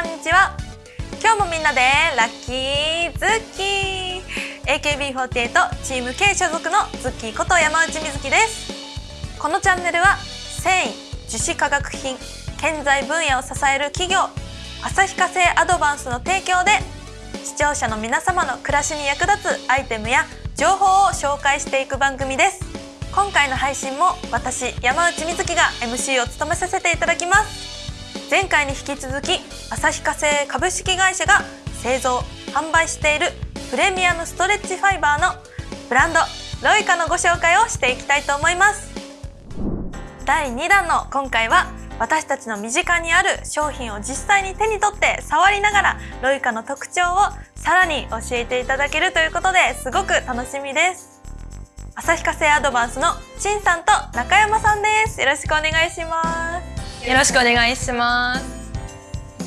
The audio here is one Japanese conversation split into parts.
こんにちは。今日もみんなでラッキーズッキー。AKB48 チーム K 所属のズッキーこと山内瑞希です。このチャンネルは繊維樹脂化学品建材分野を支える企業旭化成アドバンスの提供で視聴者の皆様の暮らしに役立つアイテムや情報を紹介していく番組です。今回の配信も私山内瑞希が MC を務めさせていただきます。前回に引き続き旭化成株式会社が製造販売しているプレミアムストレッチファイバーのブランドロイカのご紹介をしていきたいと思います。第2弾の今回は私たちの身近にある商品を実際に手に取って触りながらロイカの特徴をさらに教えていただけるということですごく楽しみです。旭化成アドバンスの陳さんと中山さんです。よろしくお願いします。よろしくお願いします。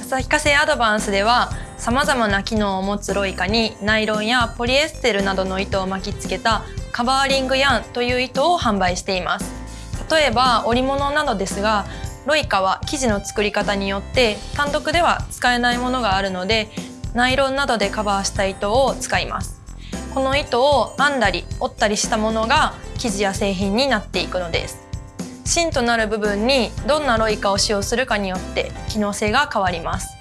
旭化成アドバンスではさまざまな機能を持つロイカにナイロンやポリエステルなどの糸を巻きつけたカバーリングヤンという糸を販売しています。例えば織物などですがロイカは生地の作り方によって単独では使えないものがあるのでナイロンなどでカバーした糸を使います。この糸を編んだり折ったりしたものが生地や製品になっていくのです。芯となる部分にどんなロイカを使用するかによって機能性が変わります。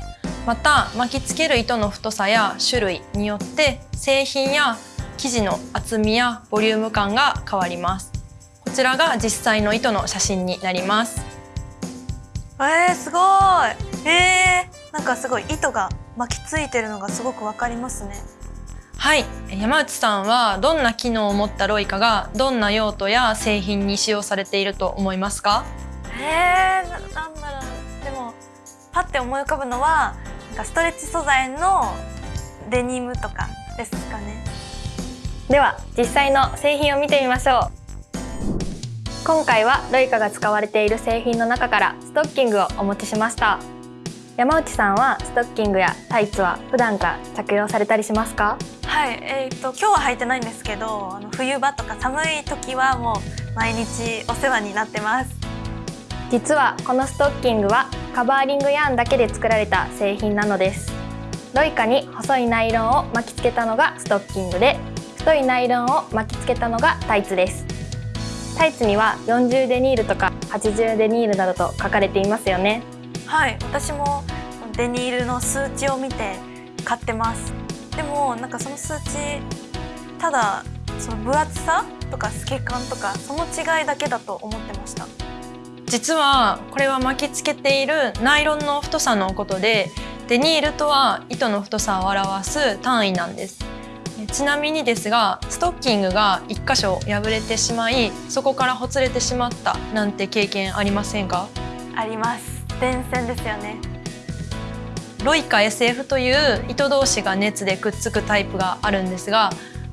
また巻きつける糸の太さや種類によって製品や生地の厚みやボリューム感が変わります。こちらが実際の糸の写真になります。えー、すごい。えー、なんかすごい糸が巻きついてるのがすごくわかりますね。はい。山内さんはどんな機能を持ったロイカがどんな用途や製品に使用されていると思いますか？えー、ななんだろう。でもパッて思い浮かぶのはなんかストレッチ素材のデニムとかですかね。では実際の製品を見てみましょう。今回はロイカが使われている製品の中からストッキングをお持ちしました。山内さんはストッキングやタイツは普段から着用されたりしますか？はいえーと、今日は履いてないんですけどあの冬場とか寒い時はもう毎日お世話になってます。実はこのストッキングはカバーリングヤーンだけで作られた製品なのです。ロイカに細いナイロンを巻きつけたのがストッキングで太いナイロンを巻きつけたのがタイツです。タイツには40デニールとか80デニールなどと書かれていますよね。はい私もデニールの数値を見て買ってますでもなんかその数値ただその分厚さとか透け感とかその違いだけだと思ってました。実はこれは巻きつけているナイロンの太さのことでデニールとは糸の太さを表す単位なんです。ちなみにですがストッキングが1箇所破れてしまいそこからほつれてしまったなんて経験ありませんか？あります。電線ですよねロイカ SF という糸同士が熱でくっつくタイプがあるんですが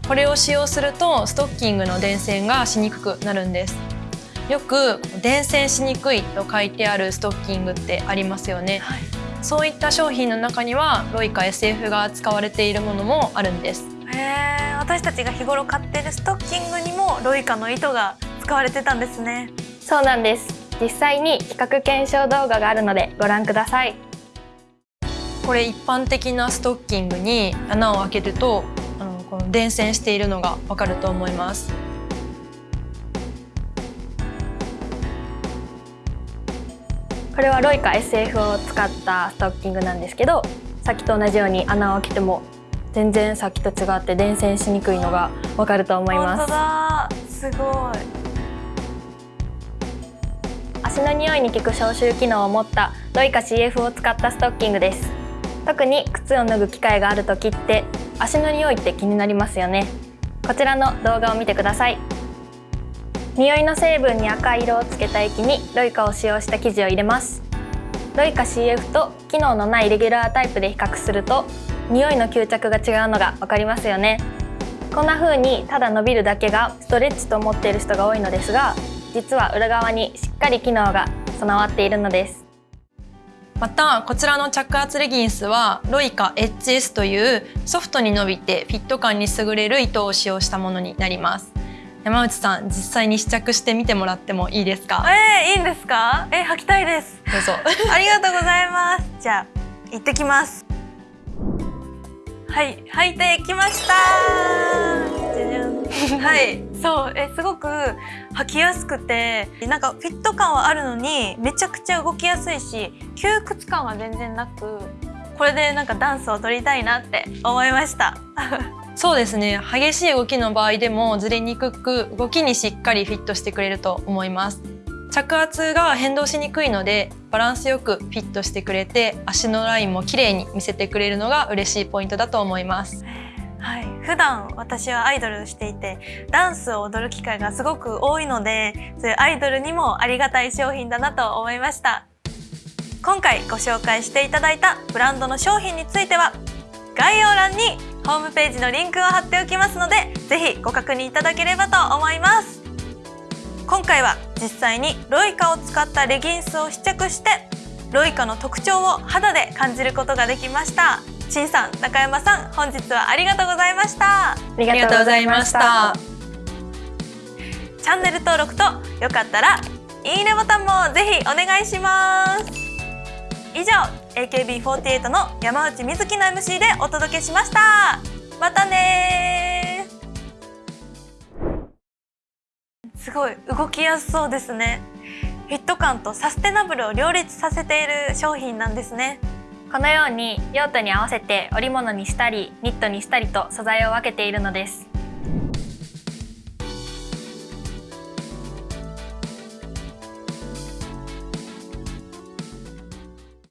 これを使用するとストッキングの電線がしにくくなるんです。よく電線しにくいと書いてあるストッキングってありますよね、はい、そういった商品の中にはロイカ SF が使われているものもあるんです。へ私たちが日頃買ってるストッキングにもロイカの糸が使われてたんですね。そうなんです。実際に比較検証動画があるのでご覧くださいこれ一般的なストッキングに穴を開けるとあのこの伝線しているのがわかると思います。これはロイカ SF を使ったストッキングなんですけどさっきと同じように穴を開けても全然さっきと違って伝線しにくいのがわかると思います。すごい。足の匂いに効く消臭機能を持ったロイカ CF を使ったストッキングです特に靴を脱ぐ機会がある時って足の匂いって気になりますよね。こちらの動画を見てください。匂いの成分に赤い色をつけた液にロイカを使用した生地を入れます。ロイカ CF と機能のないレギュラータイプで比較すると匂いの吸着が違うのが分かりますよね。こんな風にただ伸びるだけがストレッチと思っている人が多いのですが実は裏側にしっかり機能が備わっているのです。またこちらの着圧レギンスはロイカ HS というソフトに伸びてフィット感に優れる糸を使用したものになります。山内さん実際に試着してみてもらってもいいですか？えー、いいんですか？えー、履きたいです。どうぞ。ありがとうございます。じゃあ行ってきます。はい履いてきましたはい。そう。えすごく履きやすくてなんかフィット感はあるのにめちゃくちゃ動きやすいし窮屈感は全然なくこれでなんかダンスを取りたいなって思いました。そうですね。激しい動きの場合でもずれにくく動きにしっかりフィットしてくれると思います。着圧が変動しにくいのでバランスよくフィットしてくれて足のラインも綺麗に見せてくれるのが嬉しいポイントだと思います。はい、普段私はアイドルをしていてダンスを踊る機会がすごく多いのでそういうアイドルにもありがたい商品だなと思いました。今回ご紹介していただいたブランドの商品については概要欄にホームページのリンクを貼っておきますのでぜひご確認いただければと思います。今回は実際にロイカを使ったレギンスを試着してロイカの特徴を肌で感じることができました。しんさん中山さん本日はありがとうございました。ありありがとうございました。チャンネル登録とよかったらいいねボタンもぜひお願いします。以上 AKB48 の山内瑞希の MC でお届けしました。またねすごい動きやすそうですね。フィット感とサステナブルを両立させている商品なんですねこのように用途に合わせて織物にしたりニットにしたりと素材を分けているのです。